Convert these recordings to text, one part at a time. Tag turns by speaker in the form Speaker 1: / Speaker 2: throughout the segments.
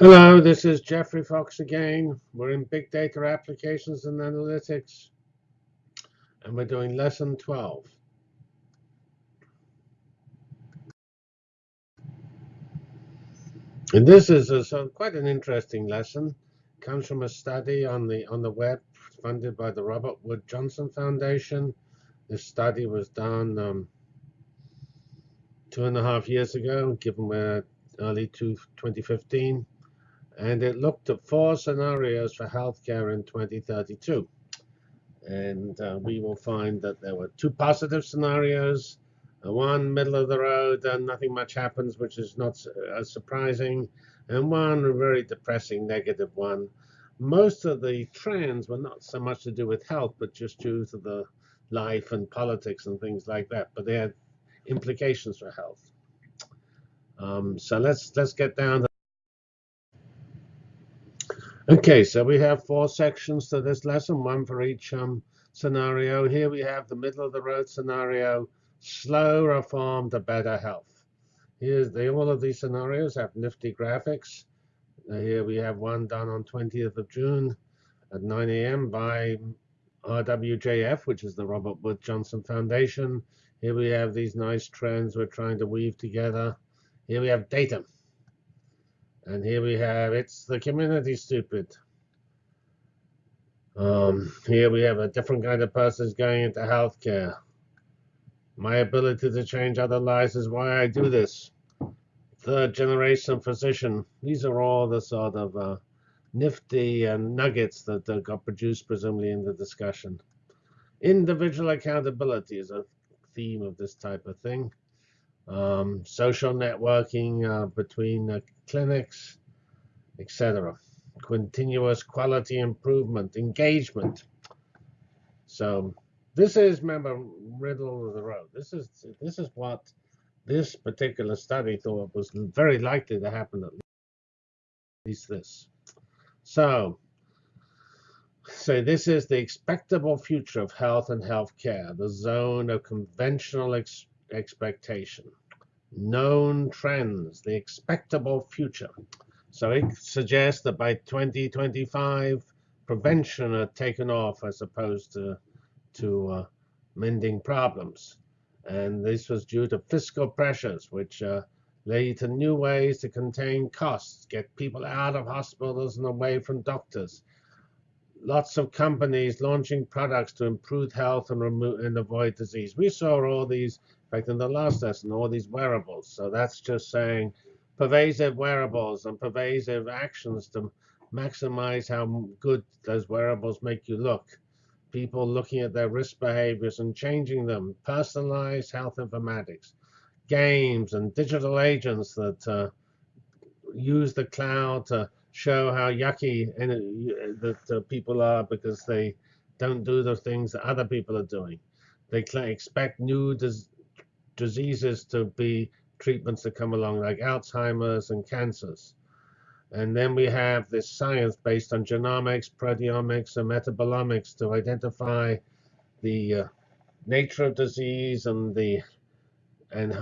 Speaker 1: Hello, this is Geoffrey Fox again. We're in Big Data Applications and Analytics, and we're doing Lesson 12. And this is a, so quite an interesting lesson. It comes from a study on the on the web funded by the Robert Wood Johnson Foundation. This study was done um, two and a half years ago, given early to 2015 and it looked at four scenarios for healthcare in 2032. And uh, we will find that there were two positive scenarios, uh, one middle of the road and nothing much happens, which is not uh, surprising, and one very depressing negative one. Most of the trends were not so much to do with health, but just due to the life and politics and things like that. But they had implications for health. Um, so let's let's get down to Okay, so we have four sections to this lesson, one for each um, scenario. Here we have the middle of the road scenario, slow reform to better health. Here's the, all of these scenarios have nifty graphics. Uh, here we have one done on 20th of June at 9 a.m. by RWJF, which is the Robert Wood Johnson Foundation. Here we have these nice trends we're trying to weave together. Here we have data. And here we have, it's the community stupid. Um, here we have a different kind of person going into healthcare. My ability to change other lives is why I do this. Third generation physician. These are all the sort of uh, nifty uh, nuggets that uh, got produced presumably in the discussion. Individual accountability is a theme of this type of thing um, social networking uh, between uh, clinics, etc. Continuous quality improvement, engagement. So this is, remember, riddle of the road. This is this is what this particular study thought was very likely to happen at least this. So, so this is the expectable future of health and healthcare, the zone of conventional ex expectation known trends, the expectable future. So it suggests that by 2025, prevention had taken off as opposed to, to uh, mending problems. And this was due to fiscal pressures, which uh, to new ways to contain costs, get people out of hospitals and away from doctors. Lots of companies launching products to improve health and, remove, and avoid disease. We saw all these in fact, in the last lesson, all these wearables. So that's just saying pervasive wearables and pervasive actions to maximize how good those wearables make you look. People looking at their risk behaviors and changing them. Personalized health informatics. Games and digital agents that uh, use the cloud to show how yucky that people are because they don't do the things that other people are doing. They expect new diseases to be treatments that come along, like Alzheimer's and cancers. And then we have this science based on genomics, proteomics, and metabolomics to identify the uh, nature of disease and the and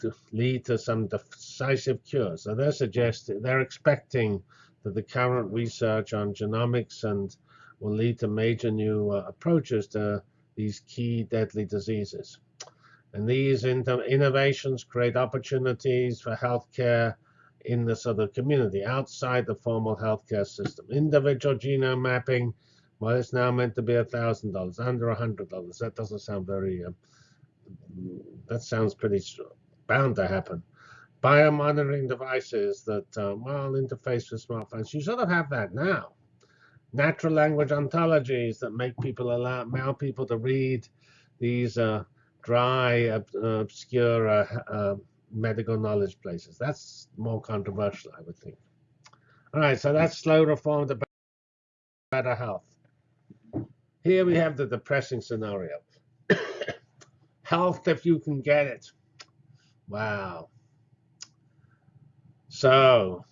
Speaker 1: to lead to some decisive cures. So they're suggesting they're expecting that the current research on genomics and will lead to major new uh, approaches to these key deadly diseases. And these innovations create opportunities for healthcare in the sort of community outside the formal healthcare system. Individual genome mapping, well, it's now meant to be $1,000, under $100. That doesn't sound very, uh, that sounds pretty bound to happen. Biomonitoring devices that, uh, well, interface with smartphones. You sort of have that now. Natural language ontologies that make people allow, allow people to read these uh, dry, obscure uh, uh, medical knowledge places. That's more controversial, I would think. All right, so that's slow reform to better health. Here we have the depressing scenario. health if you can get it. Wow. So,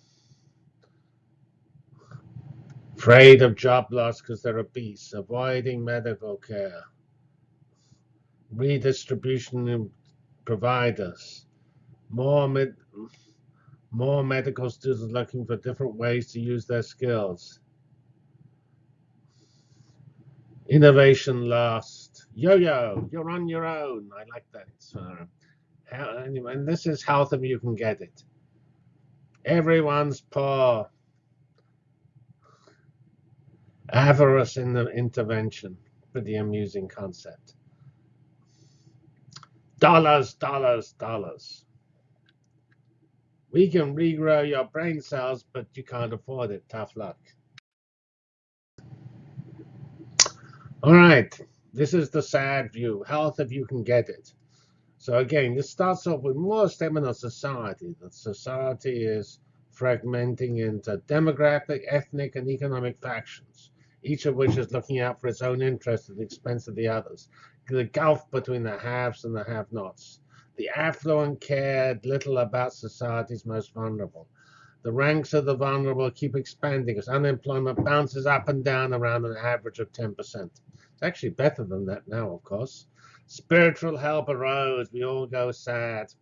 Speaker 1: afraid of job loss because they're obese, avoiding medical care redistribution providers, more mid, More medical students looking for different ways to use their skills. Innovation last. Yo-yo, you're on your own. I like that. How, and this is health if you can get it. Everyone's poor. Avarice in the intervention. Pretty amusing concept. Dollars, dollars, dollars. We can regrow your brain cells, but you can't afford it. Tough luck. All right, this is the sad view. Health if you can get it. So again, this starts off with more statement of society. That society is fragmenting into demographic, ethnic, and economic factions, each of which is looking out for its own interest at the expense of the others. The gulf between the haves and the have-nots. The affluent cared little about society's most vulnerable. The ranks of the vulnerable keep expanding as unemployment bounces up and down around an average of 10%. It's actually better than that now, of course. Spiritual help arose. We all go sad.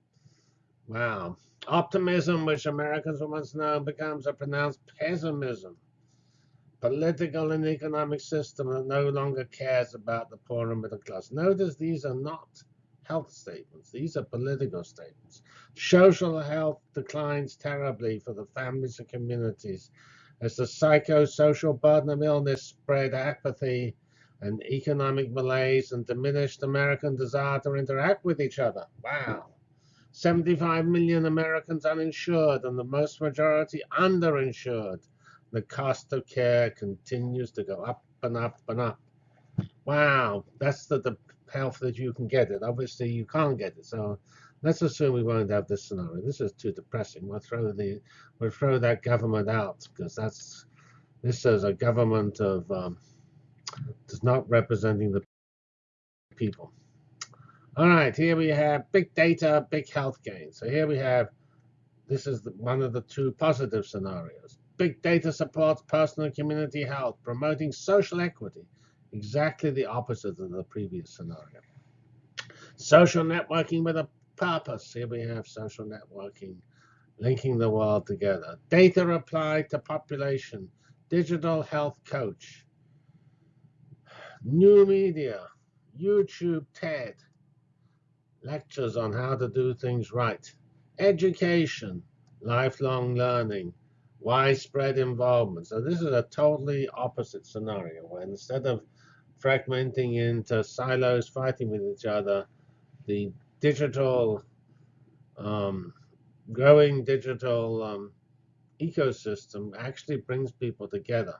Speaker 1: Wow. Optimism, which Americans once known, becomes a pronounced pessimism. Political and economic system that no longer cares about the poor and middle class. Notice these are not health statements. These are political statements. Social health declines terribly for the families and communities as the psychosocial burden of illness spread apathy and economic malaise and diminished American desire to interact with each other. Wow. 75 million Americans uninsured and the most majority underinsured. The cost of care continues to go up and up and up. Wow, that's the, the health that you can get it. Obviously, you can't get it. So let's assume we won't have this scenario. This is too depressing. We'll throw the we'll throw that government out because that's this is a government of um, does not representing the people. All right, here we have big data, big health gain. So here we have, this is one of the two positive scenarios. Big data supports personal and community health, promoting social equity. Exactly the opposite of the previous scenario. Social networking with a purpose. Here we have social networking, linking the world together. Data applied to population. Digital health coach new media, YouTube, TED, lectures on how to do things right, education, lifelong learning, widespread involvement. So this is a totally opposite scenario where instead of fragmenting into silos fighting with each other, the digital, um, growing digital um, ecosystem actually brings people together.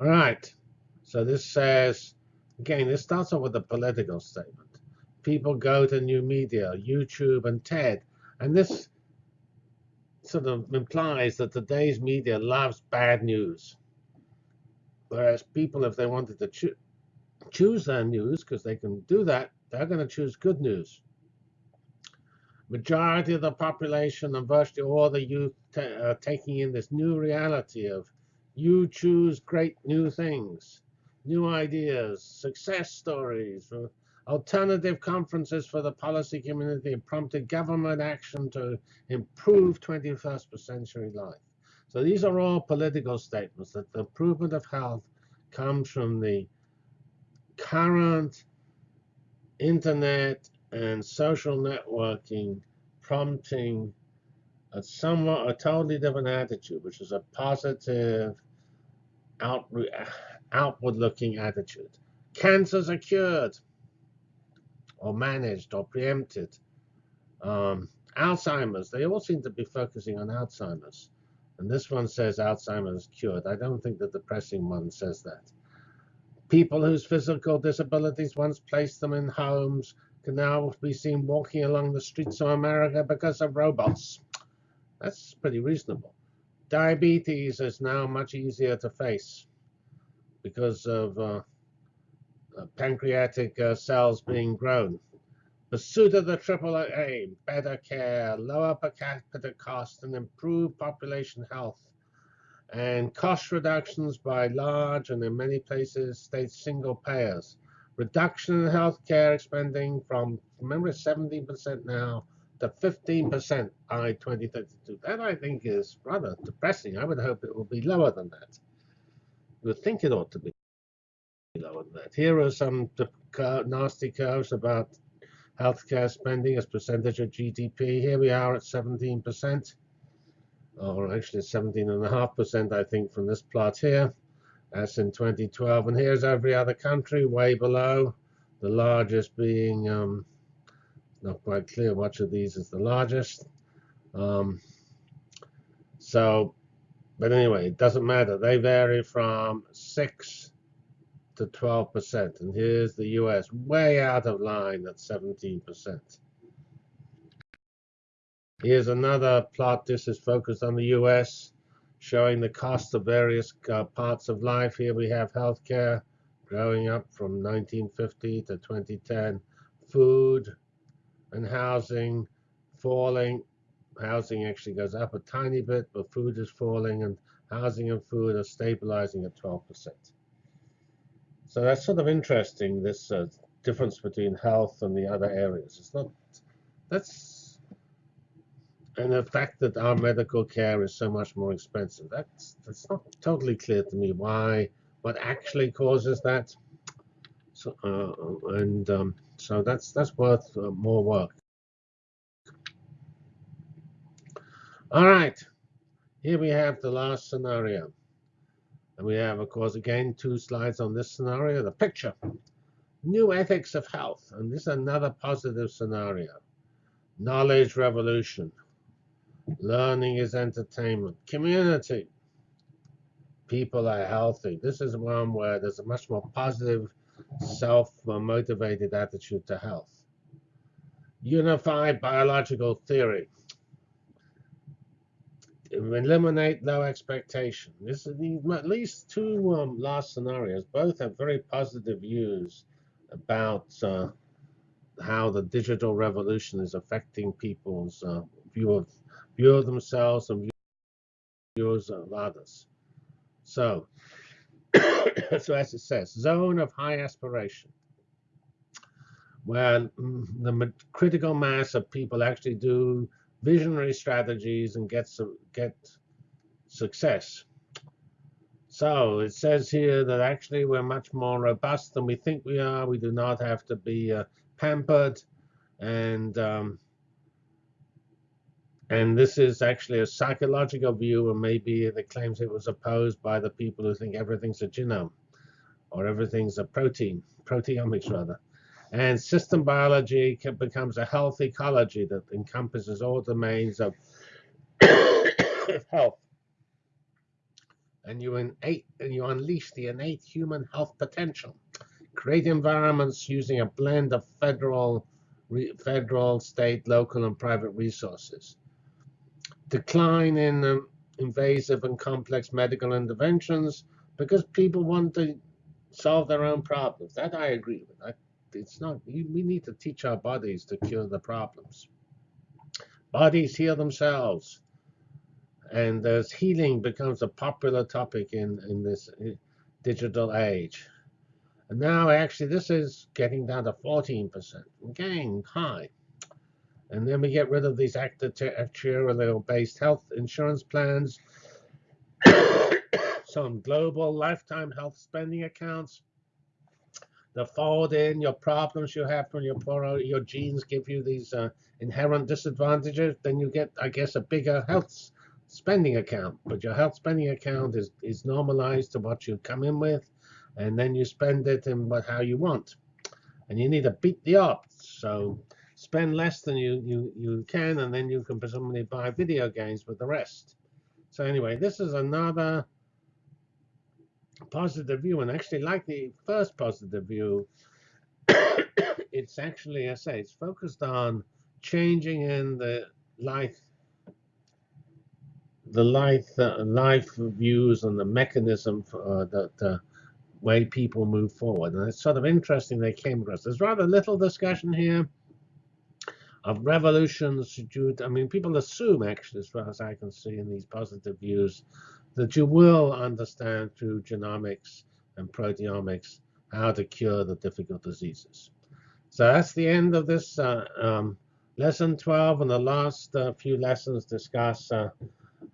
Speaker 1: All right. So this says, again, this starts off with a political statement. People go to new media, YouTube and TED, and this sort of implies that today's media loves bad news. Whereas people, if they wanted to cho choose their news, because they can do that, they're going to choose good news. Majority of the population and virtually all the youth are taking in this new reality of you choose great new things, new ideas, success stories, uh, alternative conferences for the policy community prompted government action to improve 21st century life. So these are all political statements that the improvement of health comes from the current internet and social networking prompting a somewhat a totally different attitude, which is a positive out, outward-looking attitude. Cancers are cured or managed or preempted. Um, Alzheimer's, they all seem to be focusing on Alzheimer's. And this one says Alzheimer's cured. I don't think the depressing one says that. People whose physical disabilities once placed them in homes can now be seen walking along the streets of America because of robots. That's pretty reasonable. Diabetes is now much easier to face because of uh, uh, pancreatic uh, cells being grown. Pursuit of the triple aim, better care, lower per capita cost, and improved population health, and cost reductions by large and in many places state single payers, reduction in healthcare spending from remember 17% now to 15% by 2032. That I think is rather depressing. I would hope it will be lower than that. You would think it ought to be lower than that. Here are some nasty curves about healthcare spending as percentage of GDP. Here we are at 17%, or actually 17.5%, I think, from this plot here. That's in 2012. And here's every other country way below, the largest being, um, not quite clear which of these is the largest. Um, so, but anyway, it doesn't matter. They vary from 6 to 12%. And here's the US, way out of line at 17%. Here's another plot. This is focused on the US, showing the cost of various uh, parts of life. Here we have healthcare growing up from 1950 to 2010, food and housing falling. Housing actually goes up a tiny bit, but food is falling, and housing and food are stabilizing at 12%. So that's sort of interesting, this uh, difference between health and the other areas. It's not, that's, and the fact that our medical care is so much more expensive, that's, that's not totally clear to me why, what actually causes that. So, uh, and um, so that's, that's worth uh, more work. All right, here we have the last scenario. And we have, of course, again, two slides on this scenario. The picture, new ethics of health. And this is another positive scenario. Knowledge revolution. Learning is entertainment. Community. People are healthy. This is one where there's a much more positive, self-motivated attitude to health. Unified biological theory eliminate low expectation. This is the, at least two um, last scenarios. Both have very positive views about uh, how the digital revolution is affecting people's uh, view of view of themselves and views of others. So, so as it says, zone of high aspiration, where the critical mass of people actually do visionary strategies and get some get success. So it says here that actually we're much more robust than we think we are. We do not have to be uh, pampered, and um, and this is actually a psychological view, and maybe it claims it was opposed by the people who think everything's a genome or everything's a protein, proteomics rather. And system biology becomes a health ecology that encompasses all domains of health. And you, innate, and you unleash the innate human health potential. Create environments using a blend of federal, federal, state, local, and private resources. Decline in um, invasive and complex medical interventions because people want to solve their own problems. That I agree with. I it's not, we need to teach our bodies to cure the problems. Bodies heal themselves. And as healing becomes a popular topic in, in this uh, digital age. And now, actually, this is getting down to 14%. Again, high. And then we get rid of these actuarial-based health insurance plans, some global lifetime health spending accounts, the fold in your problems you have from your poor, your genes give you these uh, inherent disadvantages, then you get, I guess, a bigger health spending account. But your health spending account is, is normalized to what you come in with, and then you spend it in what, how you want. And you need to beat the odds. So spend less than you, you, you can, and then you can presumably buy video games with the rest. So anyway, this is another positive view, and actually like the first positive view, it's actually, I say, it's focused on changing in the life, the life, uh, life views and the mechanism for uh, the, the way people move forward. And it's sort of interesting they came across. There's rather little discussion here of revolutions due to, I mean, people assume, actually, as far as I can see in these positive views, that you will understand through genomics and proteomics how to cure the difficult diseases. So that's the end of this uh, um, lesson 12, and the last uh, few lessons discuss uh,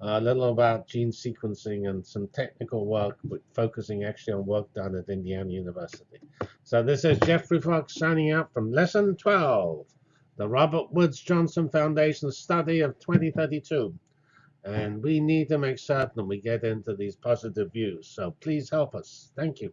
Speaker 1: a little about gene sequencing and some technical work, focusing actually on work done at Indiana University. So this is Geoffrey Fox signing out from lesson 12, the Robert Woods Johnson Foundation study of 2032. And we need to make certain we get into these positive views. So please help us. Thank you.